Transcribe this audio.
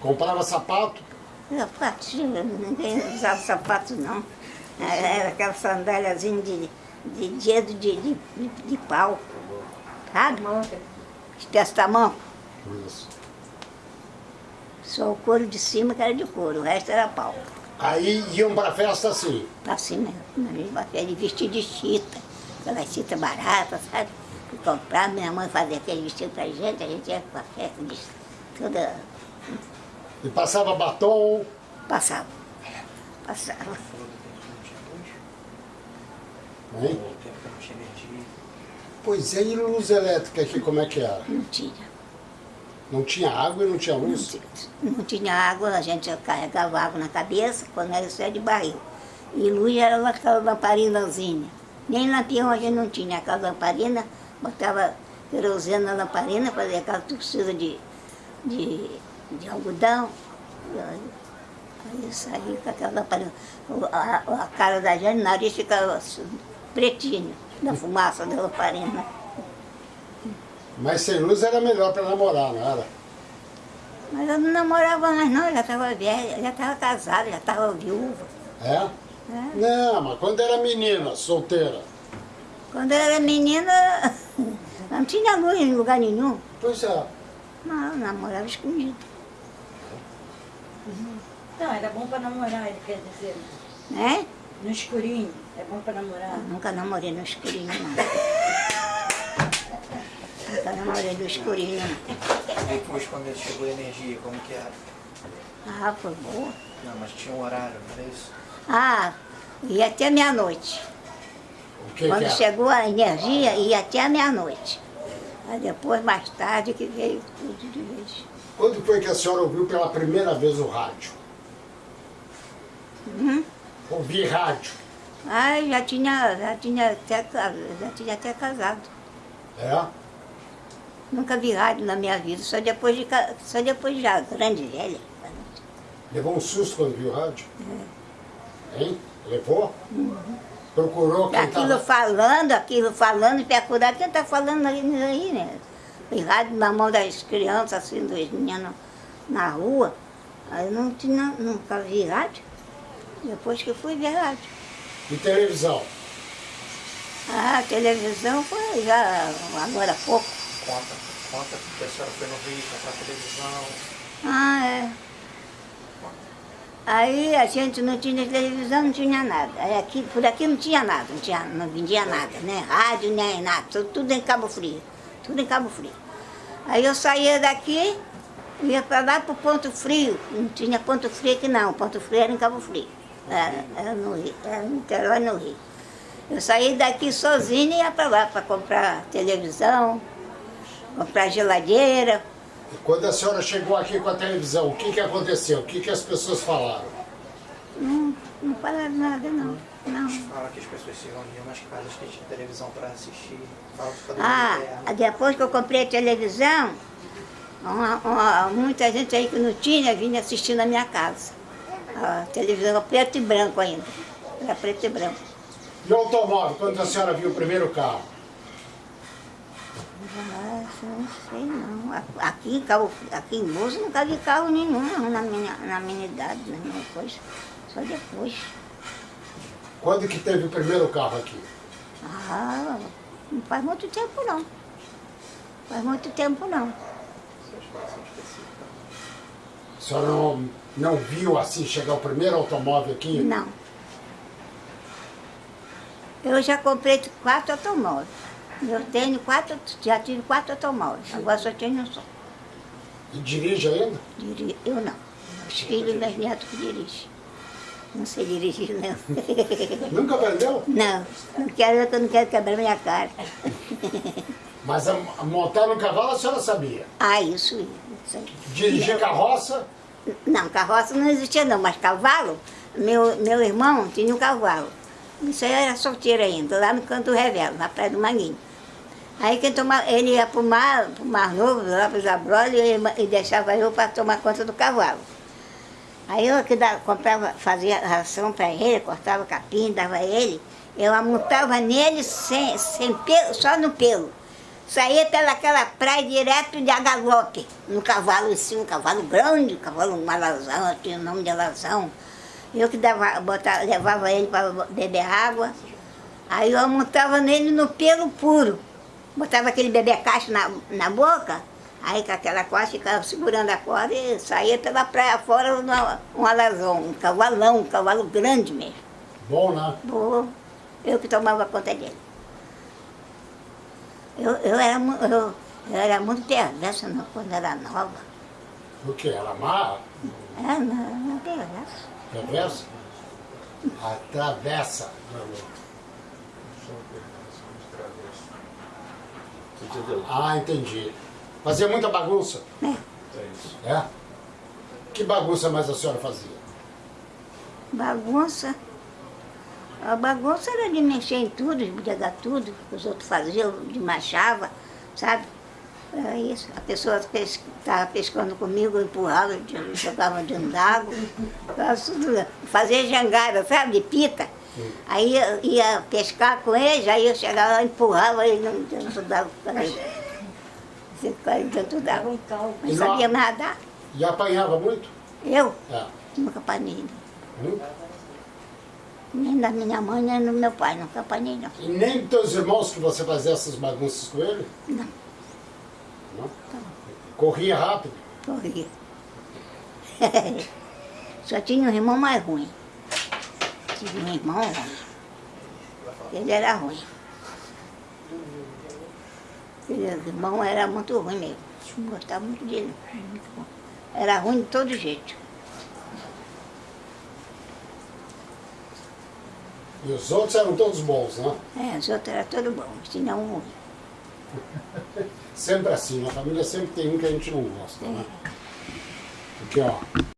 Comprava sapato? Sapatinho, ninguém usava sapato não. Era aquela sandáliazinha de, de dedo de, de, de, de pau. Sabe? Desse tamanho. Isso. Só o couro de cima que era de couro, o resto era pau. Aí iam pra festa assim. Assim mesmo. Ele vestia de chita, aquelas chita baratas, sabe? Que comprava, minha mãe fazia aquele vestido pra gente, a gente ia pra festa de toda. E passava batom. Passava. Passava. Hein? Pois é, e luz elétrica aqui como é que era? Não tinha. Não tinha água e não tinha Não luz? tinha, não tinha água, a gente carregava água na cabeça, quando era é de barril. E luz era aquela lamparinazinha. Nem lampião a gente não tinha, aquela lamparina, botava querosene na lamparina, fazia aquela torcida de, de, de algodão. Aí, saía com aquela lamparina. A, a cara da gente, o nariz ficava assim, pretinho, da fumaça da lamparina. Mas sem luz era melhor pra namorar, não era? Mas eu não namorava mais não, eu já estava velha, já estava casada, já estava viúva. É? né? Não, mas quando era menina, solteira. Quando eu era menina, não tinha luz em lugar nenhum. Pois é. Não, eu namorava escondido. Não, era bom pra namorar, ele quer dizer. Né? No escurinho, é bom pra namorar. Eu nunca namorei no escurinho, não. Nunca namorei no escurinho, não. E depois quando chegou a energia, como que era? Ah, foi boa. Não, mas tinha um horário, não era isso? Ah, ia até meia-noite. Quando que chegou a energia, ia até a meia-noite. Aí depois, mais tarde, que veio tudo de vez. Quando foi que a senhora ouviu pela primeira vez o rádio? Uhum. Ouvir rádio. Ah, já tinha, já tinha até, já tinha até casado. É? Nunca vi rádio na minha vida, só depois de, só depois já, grande velha. Levou um susto quando viu o rádio? Hein? Levou? Procurou quem Aquilo tava... falando, aquilo falando, procurar quem está falando aí, aí, né? Rádio na mão das crianças, assim, dos meninos na rua. Aí não tinha, nunca vi rádio. Depois que fui ver rádio. E televisão? Ah, televisão foi já agora há pouco. Conta, conta que a senhora foi no Rio comprar televisão. Ah, é. Aí a gente não tinha televisão, não tinha nada. Aí aqui, por aqui não tinha nada, não, tinha, não vendia nada, nem rádio, nem nada, tudo, tudo em Cabo Frio, tudo em Cabo Frio. Aí eu saía daqui, ia para lá para o Ponto Frio, não tinha Ponto Frio aqui não, Ponto Frio era em Cabo Frio, era, era no Rio, era no no Rio. Eu saí daqui sozinha e ia para lá para comprar televisão, comprar geladeira, E quando a senhora chegou aqui com a televisão, o que, que aconteceu? O que, que as pessoas falaram? Não, não falaram nada, não. Não. Fala que as pessoas se reuniam nas casas que tinha televisão para assistir. Ah, interno. depois que eu comprei a televisão, uma- uma- muita gente aí que não tinha vinha assistir na minha casa. A televisão era preto e branco ainda. Era preto e branco. E o automóvel, quando a senhora viu o primeiro carro? Não sei não. Aqui Cabo, aqui em Moço nunca vi carro nenhum não, na minha, na minha idade, na minha coisa. Só depois. Quando que teve o primeiro carro aqui? Ah, não faz muito tempo não. Faz muito tempo não. A senhora não, não viu assim chegar o primeiro automóvel aqui? Não. Eu já comprei quatro automóveis. Eu tenho quatro, já tive quatro automóveis. Agora só tenho um só. E dirige ainda? Diri- Eu não. Os filhos e meus netos que dirigem. Não sei dirigir, não. Nunca aprendeu? Não, não quero, eu não quero quebrar minha cara. Mas a, a montar no cavalo a senhora sabia. Ah, isso, isso. Dirigir carroça, Não, carroça não existia não, mas cavalo, meu, meu irmão tinha um cavalo. Isso aí era solteiro ainda, lá no canto do Revelo, na Praia do Manguinho. Aí quem tomava, ele ia para o mar, pro mar Novo, lá para os Abrolhos, e, e deixava eu para tomar conta do cavalo. Aí eu que comprava, fazia ração para ele, cortava capim, dava ele, eu amontava nele sem, sem pelo, só no pelo. saía pelaquela praia direto de agalope, no cavalo assim, um cavalo grande, um cavalo, um alazão, tinha o nome de alazão. Eu que dava, botava, levava ele para beber água, aí eu montava nele no pelo puro. Botava aquele bebê cacho na, na boca, aí com aquela corda ficava segurando a corda e saía pela praia fora um, um alazão, um cavalão, um cavalo grande mesmo. Bom, né? Boa. Eu que tomava conta dele. Eu, eu, era, eu, eu era muito perversa não, quando era nova. O que? Ela amarra? É, não, não perversa. Reversa? Atravessa. Entendeu? Ah, entendi. Fazia muita bagunça? É. É isso. É? Que bagunça mais a senhora fazia? Bagunça. A bagunça era de mexer em tudo, de pegar tudo que os outros faziam, de machava, sabe? Era isso. A pessoa que estava pescando comigo, eu empurrava, eu jogava dentro d'água. Fazia jangada, sabe? De pita. Aí eu ia pescar com eles, aí eu chegava empurrava ele dentro d'água. Você ficava dentro Dava d'água. um caldo. Não não- sabia nadar. E apanhava muito? Eu É. nunca apanhei. não. Hum? Nem da minha mãe, nem do meu pai, nunca apanhei não. E nem dos teus irmãos que você fazia essas bagunças com ele? Não. Não? Corria rápido? Corria. Só tinha um irmão mais ruim. Tive um irmão ruim. Ele era ruim. Ele, o irmão era muito ruim mesmo. Não gostava muito dele. ruim. Era ruim de todo jeito. E os outros eram todos bons, né? É, os outros eram todos bons, tinha um ruim. Sempre assim, na família sempre tem um que a gente não gosta, né? Porque, ó,